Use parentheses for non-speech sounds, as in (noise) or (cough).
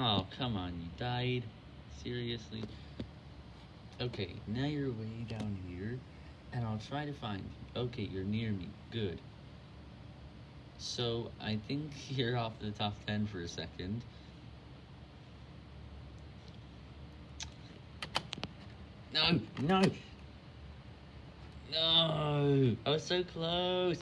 Oh, come on, you died? Seriously? Okay, now you're way down here, and I'll try to find you. Okay, you're near me. Good. So, I think (laughs) you're off the top 10 for a second. No, no! No! I was so close!